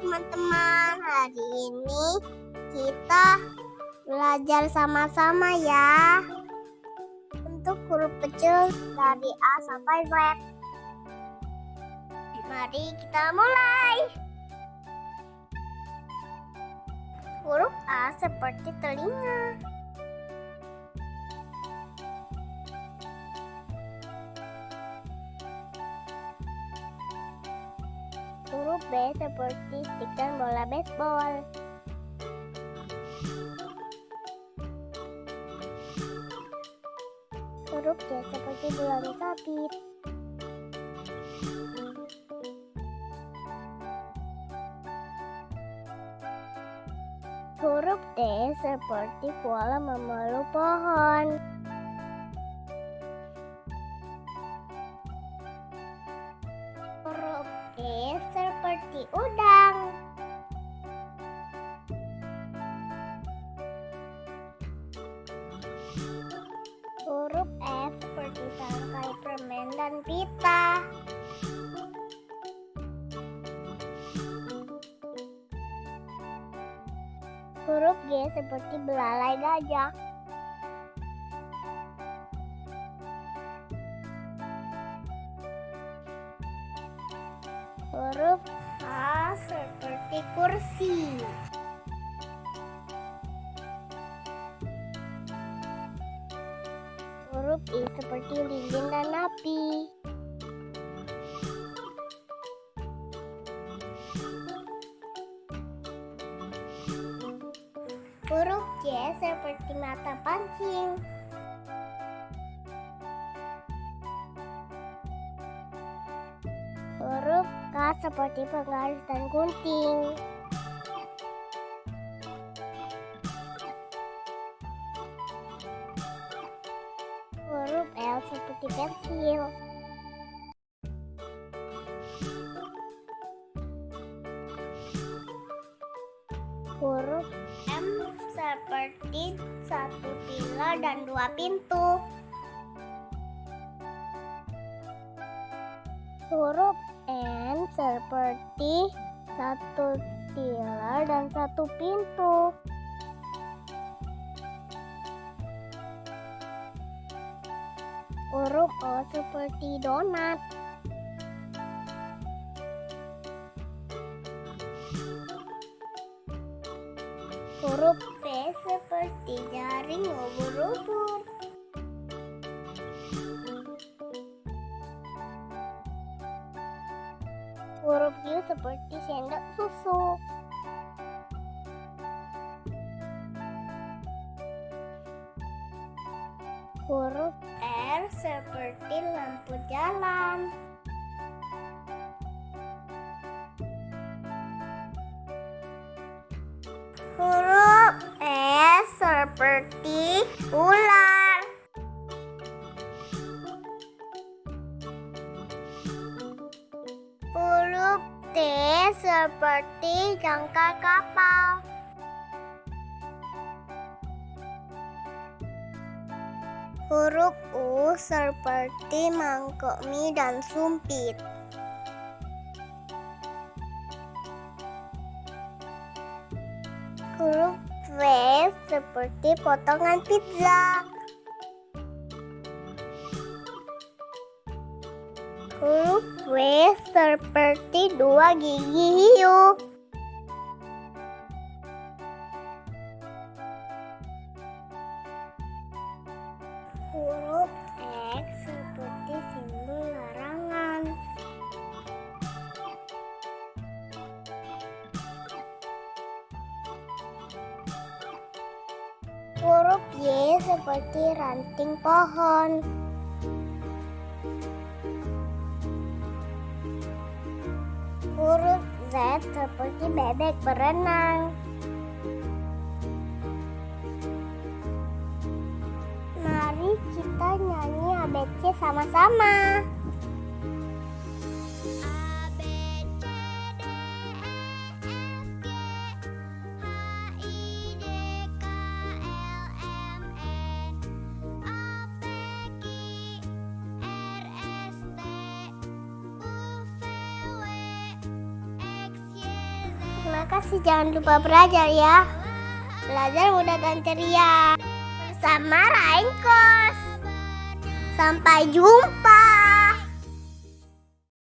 teman-teman, hari ini kita belajar sama-sama ya untuk huruf kecil dari A sampai Z. Mari kita mulai. Huruf A seperti telinga. Huruf B seperti stik bola baseball. Huruf C seperti bulan sabit. Huruf D seperti kuala memeluk pohon. Dan pita. Huruf G seperti belalai gajah. Huruf H seperti kursi. Huruf I seperti lilin dan api. Huruf J seperti mata pancing. Huruf K seperti penggaris dan gunting. Seperti pensil. Huruf M seperti satu pilar dan dua pintu. Huruf N seperti satu pilar dan satu pintu. Huruf O seperti donat. Huruf P seperti jaring ubur-ubur. Huruf Q seperti sendok susu. Huruf Seperti lampu jalan. Huruf S seperti ular. Huruf T seperti jangkar kapal. Huruf U seperti mangkok mie dan sumpit. Huruf V seperti potongan pizza. Huruf W seperti dua gigi hiu. Huruf X seperti simbol larangan. Huruf Y seperti ranting pohon. Huruf Z seperti bebek berenang. Z Terima kasih, jangan lupa belajar ya. Belajar mudah dan ceria. Bersama Raingkos. Sampai jumpa.